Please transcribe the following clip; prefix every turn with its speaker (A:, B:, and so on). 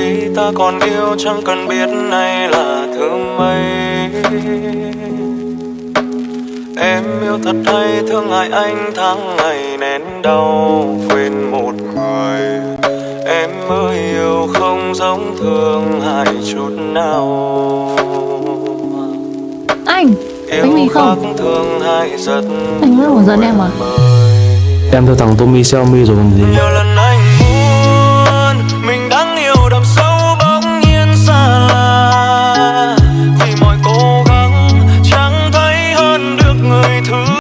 A: khi ta còn yêu chẳng cần biết nay là thứ mấy Em yêu thật hay thương ngại anh tháng ngày nén đau quên một người. Em mới yêu không giống thương hại chút nào.
B: Anh Bánh mì
A: Yêu khác
B: không
A: thương hại rất
B: Anh là giận em à?
C: Em theo thằng Tommy Xiaomi rồi còn gì
A: Thứ